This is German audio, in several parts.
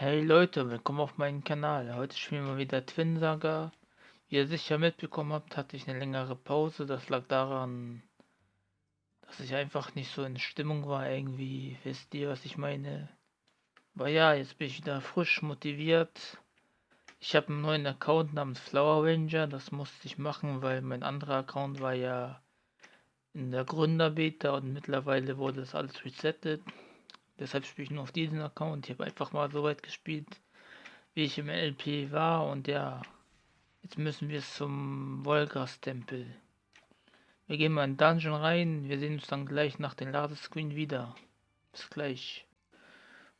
Hey Leute, willkommen auf meinem Kanal. Heute spielen wir wieder Twin Saga. Wie ihr sicher mitbekommen habt, hatte ich eine längere Pause. Das lag daran, dass ich einfach nicht so in Stimmung war irgendwie. Wisst ihr, was ich meine? Aber ja, jetzt bin ich wieder frisch motiviert. Ich habe einen neuen Account namens Flower Ranger. Das musste ich machen, weil mein anderer Account war ja in der Gründerbeta und mittlerweile wurde das alles resettet. Deshalb spiele ich nur auf diesen Account. Ich habe einfach mal so weit gespielt, wie ich im LP war. Und ja, jetzt müssen wir zum Volgas-Tempel. Wir gehen mal in Dungeon rein. Wir sehen uns dann gleich nach dem Ladescreen wieder. Bis gleich.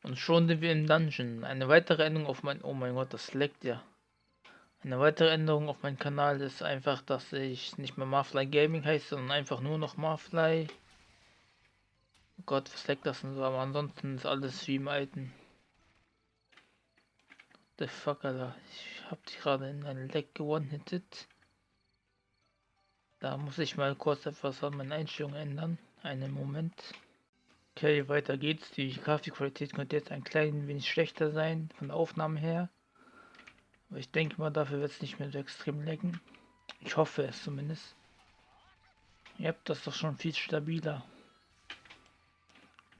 Und schon sind wir im Dungeon. Eine weitere Änderung auf mein... Oh mein Gott, das leckt ja. Eine weitere Änderung auf meinem Kanal ist einfach, dass ich nicht mehr Marfly Gaming heiße, sondern einfach nur noch Marfly. Oh Gott, was leckt das denn so? Aber ansonsten ist alles wie im alten. The fuck, Alter. Ich hab die gerade in ein Leck gewone-hitted. Da muss ich mal kurz etwas an meinen Einstellungen ändern. Einen Moment. Okay, weiter geht's. Die Grafikqualität könnte jetzt ein klein wenig schlechter sein, von der Aufnahme her. Aber ich denke mal, dafür wird es nicht mehr so extrem lecken. Ich hoffe es zumindest. Ihr habt das doch schon viel stabiler.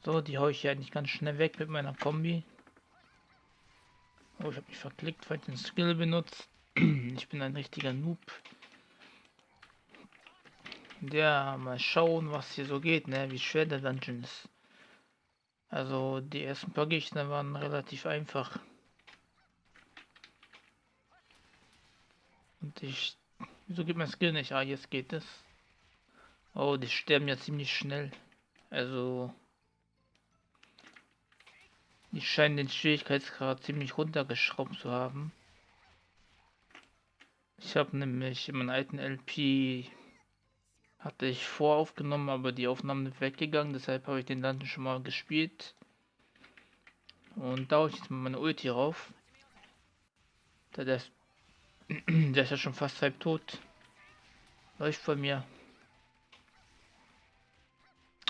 So, die haue ich ja eigentlich ganz schnell weg mit meiner Kombi. Oh, ich habe mich verklickt, weil ich den Skill benutzt. ich bin ein richtiger Noob. Ja, mal schauen, was hier so geht, ne? Wie schwer der Dungeon ist. Also, die ersten paar Gegner waren relativ einfach. Und ich... Wieso geht mein Skill nicht? Ah, jetzt geht es. Oh, die sterben ja ziemlich schnell. Also... Die scheinen den Schwierigkeitsgrad ziemlich runtergeschraubt zu haben. Ich habe nämlich in meinem alten LP hatte ich voraufgenommen, aber die Aufnahmen sind weggegangen, deshalb habe ich den Dungeon schon mal gespielt. Und da habe ich jetzt mal meine Ulti rauf. Der, der, ist, der ist ja schon fast halb tot. Läuft von mir.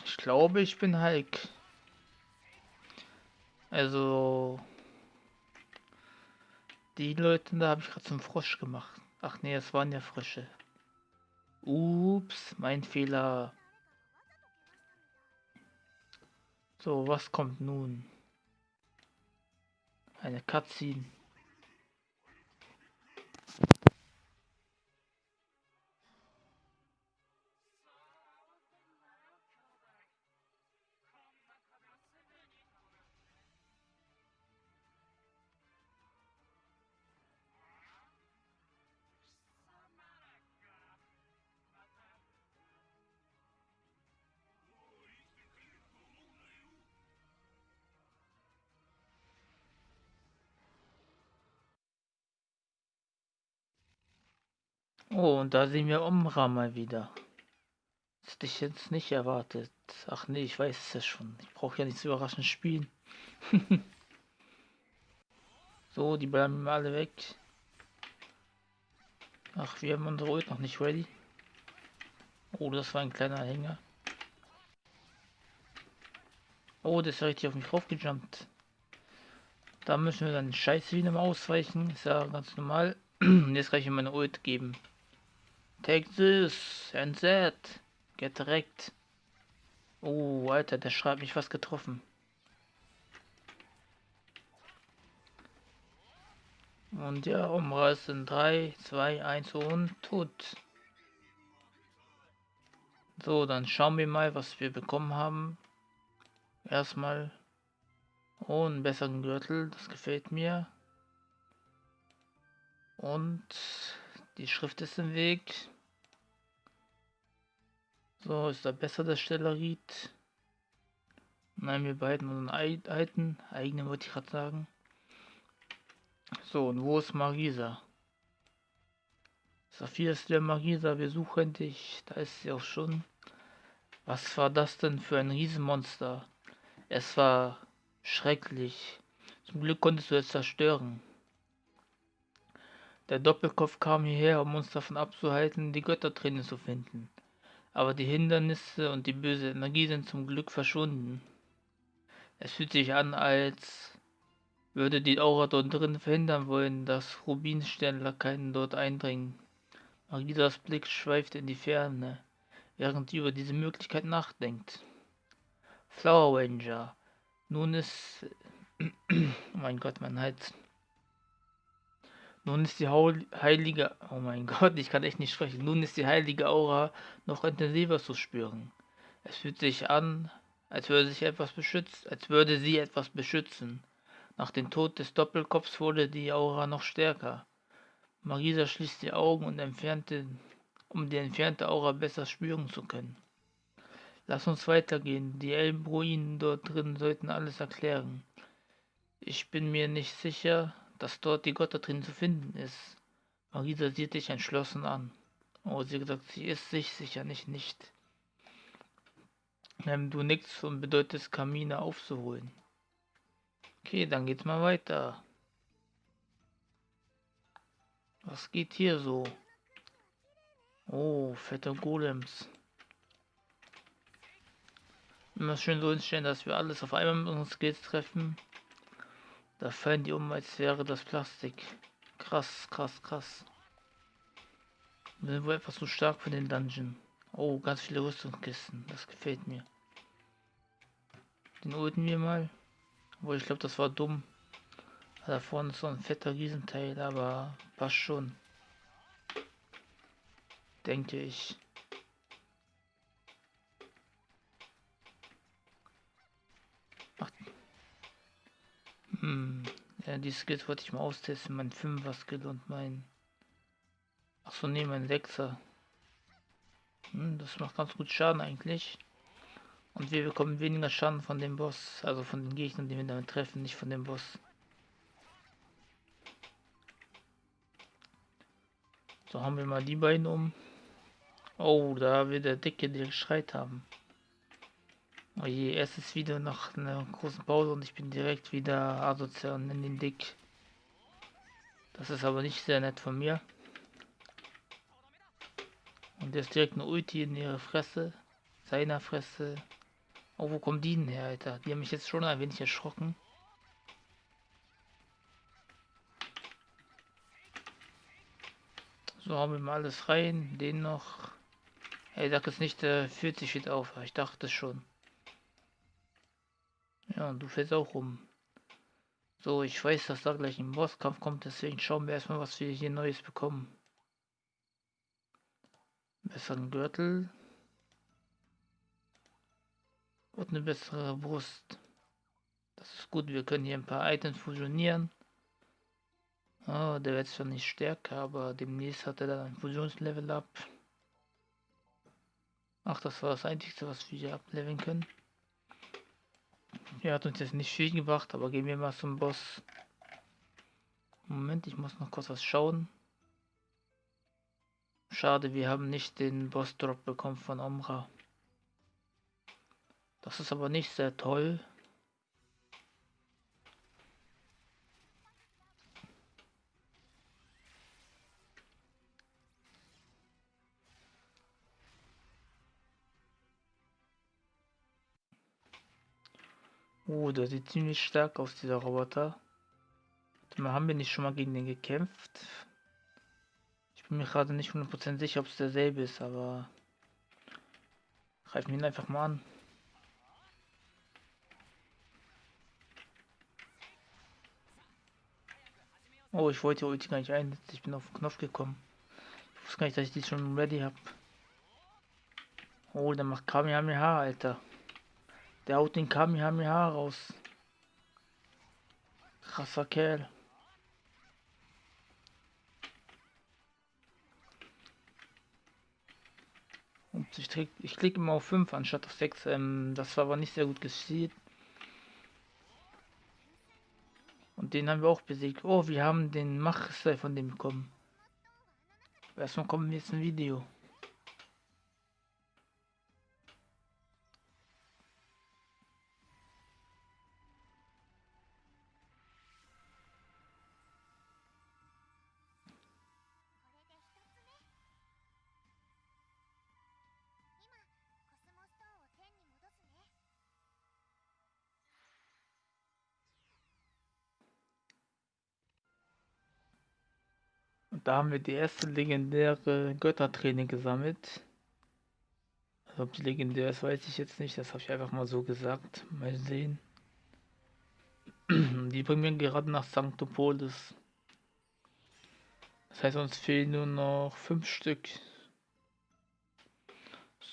Ich glaube, ich bin Hulk. Also die Leute da habe ich gerade zum Frosch gemacht. Ach nee, es waren ja Frösche. Ups, mein Fehler. So, was kommt nun? Eine Cutscene. Oh, und da sehen wir Umra mal wieder. Das hätte ich jetzt nicht erwartet. Ach nee, ich weiß es ja schon. Ich brauche ja nicht so überraschend spielen. so, die bleiben alle weg. Ach, wir haben unsere Ult noch nicht ready. Oh, das war ein kleiner Hänger. Oh, das ist richtig auf mich draufgejumpt. Da müssen wir dann Scheiße wieder mal ausweichen. Ist ja ganz normal. Jetzt kann ich ihm meine Ult geben. Take this and that. Get direkt. Oh, Alter, der schreibt mich fast getroffen. Und ja, umreißen 3, 2, 1 und tot. So, dann schauen wir mal, was wir bekommen haben. Erstmal. Oh, einen besseren Gürtel, das gefällt mir. Und die Schrift ist im Weg. So, ist da besser das Stellerit? Nein, wir beiden unseren alten, eigenen wollte ich gerade sagen. So, und wo ist Marisa? Saphir ist der Marisa, wir suchen dich. Da ist sie auch schon. Was war das denn für ein Riesenmonster? Es war schrecklich. Zum Glück konntest du es zerstören. Der Doppelkopf kam hierher, um uns davon abzuhalten, die Götterträne zu finden. Aber die Hindernisse und die böse Energie sind zum Glück verschwunden. Es fühlt sich an, als würde die Aura dort drin verhindern wollen, dass Rubinsternlakaien dort eindringen. Magisas Blick schweift in die Ferne, während sie über diese Möglichkeit nachdenkt. Flower Ranger. Nun ist... mein Gott, mein Hals. Nun ist die heilige... Oh mein Gott, ich kann echt nicht sprechen. Nun ist die heilige Aura noch intensiver zu spüren. Es fühlt sich an, als würde sich etwas beschützt, als würde sie etwas beschützen. Nach dem Tod des Doppelkopfs wurde die Aura noch stärker. Marisa schließt die Augen und entfernte, um die entfernte Aura besser spüren zu können. Lass uns weitergehen. Die Elbruinen dort drin sollten alles erklären. Ich bin mir nicht sicher, dass dort die Göttertrin zu finden ist. Marisa sieht dich entschlossen an. Oh, sie gesagt, sie ist sich sicher nicht nicht. Ähm, du nichts und bedeutest Kamine aufzuholen. Okay, dann geht's mal weiter. Was geht hier so? Oh, fette Golems. Immer schön so hinstellen, dass wir alles auf einmal mit unseren Skills treffen. Da fallen die um, als wäre das Plastik. Krass, krass, krass. Wir sind wohl etwas zu stark für den Dungeon. Oh, ganz viele Rüstungskisten. Das gefällt mir. Den holten wir mal. Obwohl, ich glaube, das war dumm. Da vorne ist so ein fetter Riesenteil, aber passt schon. Denke ich. Die Skills wollte ich mal austesten. Mein 5er Skill und mein... Ach so, ne, mein 6er. Hm, das macht ganz gut Schaden eigentlich. Und wir bekommen weniger Schaden von dem Boss. Also von den Gegnern, die wir damit treffen, nicht von dem Boss. So haben wir mal die beiden um. Oh, da wird der Dicke, der geschreit haben. Oh je, erstes Video nach einer großen Pause und ich bin direkt wieder asozial und in den Dick. Das ist aber nicht sehr nett von mir. Und ist direkt eine Ulti in ihre Fresse. Seiner Fresse. Oh, wo kommen die denn her, Alter? Die haben mich jetzt schon ein wenig erschrocken. So, haben wir mal alles rein. Den noch. Hey, sag es nicht, der fühlt sich wieder auf. Ich dachte schon. Ja, und du fällst auch rum. So, ich weiß, dass da gleich ein Bosskampf kommt, deswegen schauen wir erstmal, was wir hier Neues bekommen. Besseren Gürtel. Und eine bessere Brust. Das ist gut, wir können hier ein paar Items fusionieren. Oh, der wird zwar nicht stärker, aber demnächst hat er dann ein Fusionslevel ab. Ach, das war das Einzige, was wir hier ableveln können. Er hat uns jetzt nicht viel gebracht, aber gehen wir mal zum Boss. Moment, ich muss noch kurz was schauen. Schade, wir haben nicht den Boss-Drop bekommen von Omra. Das ist aber nicht sehr toll. Oh, der sieht ziemlich stark aus, dieser Roboter. haben wir nicht schon mal gegen den gekämpft? Ich bin mir gerade nicht 100% sicher, ob es derselbe ist, aber... Greifen ihn einfach mal an. Oh, ich wollte Ulti gar nicht einsetzen. Ich bin auf den Knopf gekommen. Ich wusste gar nicht, dass ich die schon ready habe. Oh, der macht Kamehameha, Alter. Der haut den Kamehameha raus. Krasser Kerl. Ups, ich, ich klicke immer auf 5 anstatt auf 6. Ähm, das war aber nicht sehr gut geschieden. Und den haben wir auch besiegt. Oh, wir haben den Machstyle von dem bekommen. Erstmal kommen wir jetzt ein Video. Da haben wir die erste legendäre Götterträne gesammelt. Also ob die legendär ist, weiß ich jetzt nicht. Das habe ich einfach mal so gesagt. Mal sehen. Die bringen wir gerade nach Sanctopolis. Das heißt, uns fehlen nur noch fünf Stück.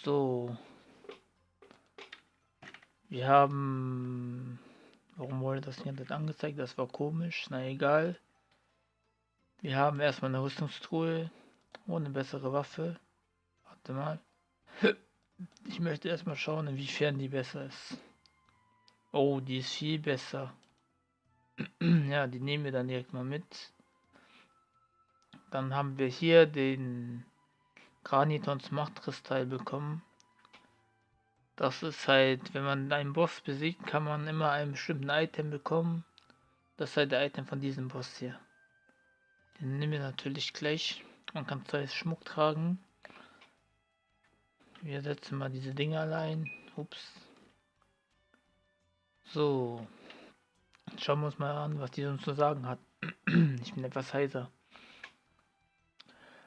So. Wir haben... Warum wurde das nicht angezeigt? Das war komisch. Na egal. Wir haben erstmal eine Rüstungstruhe. Ohne bessere Waffe. Warte mal. Ich möchte erstmal schauen, inwiefern die besser ist. Oh, die ist viel besser. ja, die nehmen wir dann direkt mal mit. Dann haben wir hier den Granitons Machtkristall bekommen. Das ist halt, wenn man einen Boss besiegt, kann man immer einen bestimmten Item bekommen. Das ist halt der Item von diesem Boss hier. Den nehmen wir natürlich gleich. Man kann zwei Schmuck tragen. Wir setzen mal diese Dinge allein. Ups. So. Schauen wir uns mal an, was die uns zu sagen hat. ich bin etwas heiser.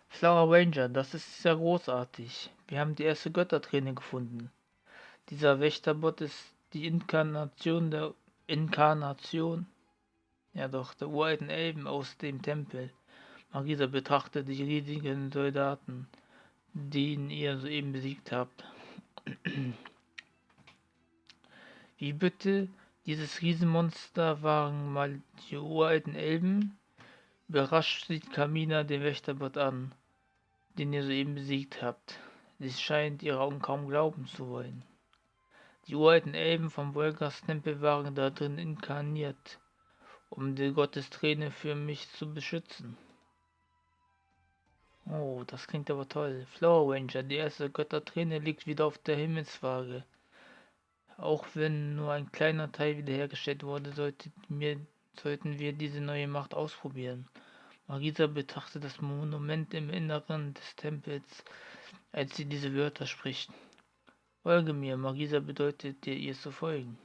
Flower Ranger, das ist sehr großartig. Wir haben die erste Götterträne gefunden. Dieser Wächterbot ist die Inkarnation der Inkarnation, ja doch, der uralten Elben aus dem Tempel. Marisa betrachtet die riesigen Soldaten, den ihr soeben besiegt habt. Wie bitte? Dieses Riesenmonster waren mal die uralten Elben? Überrascht sieht Kamina den Wächterbot an, den ihr soeben besiegt habt. Sie scheint ihre Augen kaum glauben zu wollen. Die uralten Elben vom Volgas Tempel waren da drin inkarniert, um die Gottesträne für mich zu beschützen. Oh, das klingt aber toll. Flower Ranger, die erste Götterträne liegt wieder auf der Himmelswaage. Auch wenn nur ein kleiner Teil wiederhergestellt wurde, sollte mir, sollten wir diese neue Macht ausprobieren. Marisa betrachtet das Monument im Inneren des Tempels, als sie diese Wörter spricht. Folge mir, Marisa bedeutet dir, ihr zu folgen.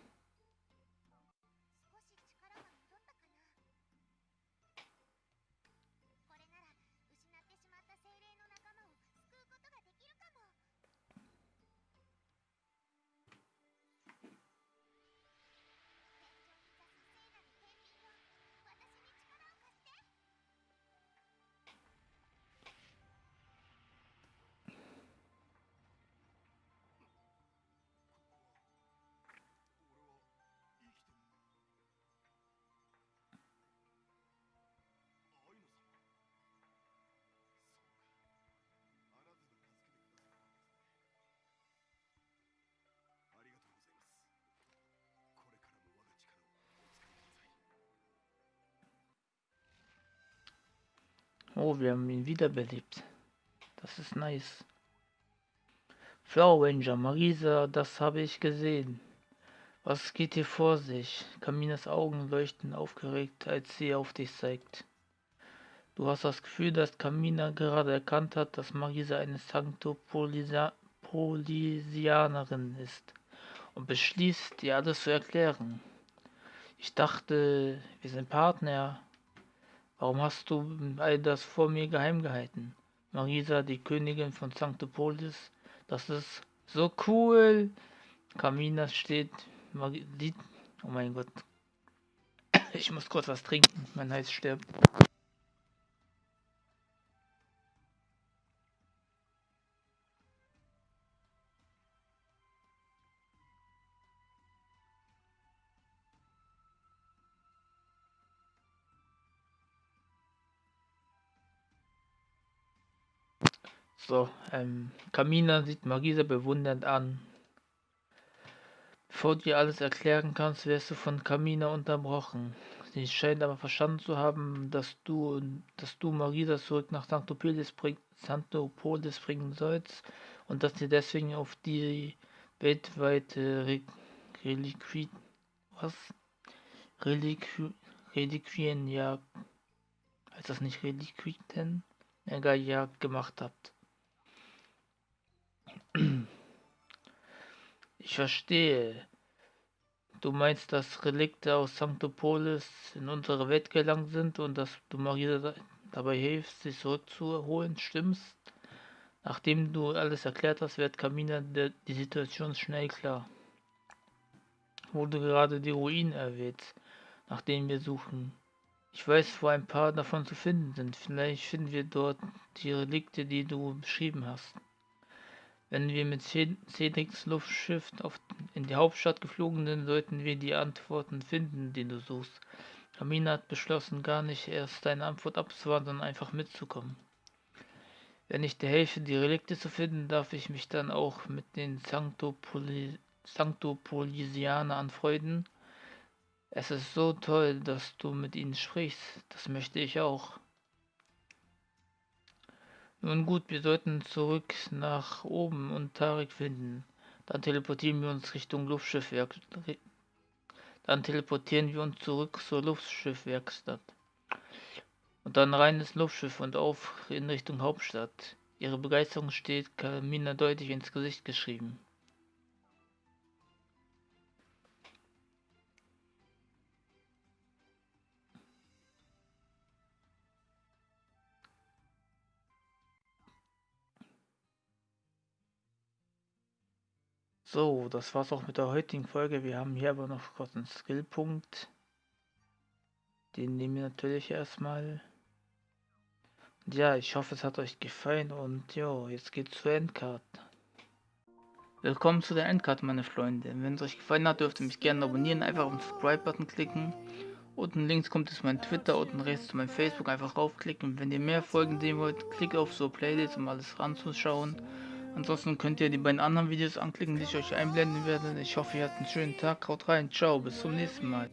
Oh, wir haben ihn wiederbelebt. Das ist nice. Flower Ranger, Marisa, das habe ich gesehen. Was geht hier vor sich? Kaminas Augen leuchten aufgeregt, als sie auf dich zeigt. Du hast das Gefühl, dass Kamina gerade erkannt hat, dass Marisa eine Sanctopolisianerin ist und beschließt, dir alles zu erklären. Ich dachte, wir sind Partner, Warum hast du all das vor mir geheim gehalten? Marisa, die Königin von Sanctopolis. Das ist so cool. Kamina steht. Marie, oh mein Gott. Ich muss kurz was trinken. Mein Hals stirbt. So, ähm, Kamina sieht Marisa bewundernd an. Bevor du dir alles erklären kannst, wirst du von Kamina unterbrochen. Sie scheint aber verstanden zu haben, dass du, dass du Marisa zurück nach Sanctopolis, bring, Sanctopolis bringen sollst und dass sie deswegen auf die weltweite Re Reliquien, was? Reliqu Reliquien, ja, heißt das nicht Reliquien? Egal, ja, gemacht habt. Ich verstehe. Du meinst, dass Relikte aus Sanctopolis in unsere Welt gelangt sind und dass du Marisa dabei hilfst, sich zurückzuholen, stimmst. Nachdem du alles erklärt hast, wird Kamina die Situation schnell klar. Du gerade die Ruinen erwähnst, nach denen wir suchen. Ich weiß, wo ein paar davon zu finden sind. Vielleicht finden wir dort die Relikte, die du beschrieben hast. Wenn wir mit Cedrics Luftschiff auf, in die Hauptstadt geflogen sind, sollten wir die Antworten finden, die du suchst. Kamina hat beschlossen, gar nicht erst deine Antwort abzuwarten, sondern einfach mitzukommen. Wenn ich dir helfe, die Relikte zu finden, darf ich mich dann auch mit den Sanctopoli Sanctopolisianer anfreunden es ist so toll, dass du mit ihnen sprichst. Das möchte ich auch. Nun gut, wir sollten zurück nach oben und Tarek finden. Dann teleportieren wir uns Richtung Luftschiffwerk. Dann teleportieren wir uns zurück zur Luftschiffwerkstatt. Und dann rein ins Luftschiff und auf in Richtung Hauptstadt. Ihre Begeisterung steht Kamina deutlich ins Gesicht geschrieben. So, das war's auch mit der heutigen Folge. Wir haben hier aber noch kurz einen Skillpunkt. Den nehmen wir natürlich erstmal. Und ja, ich hoffe, es hat euch gefallen und ja, jetzt geht's zur Endcard. Willkommen zu der Endcard, meine Freunde. Wenn es euch gefallen hat, dürft ihr mich gerne abonnieren. Einfach auf den Subscribe-Button klicken. Unten links kommt es mein Twitter, unten rechts zu meinem Facebook. Einfach raufklicken. Wenn ihr mehr Folgen sehen wollt, klickt auf so Playlist, um alles ranzuschauen. Ansonsten könnt ihr die beiden anderen Videos anklicken, die ich euch einblenden werde. Ich hoffe, ihr habt einen schönen Tag. Haut rein. Ciao. Bis zum nächsten Mal.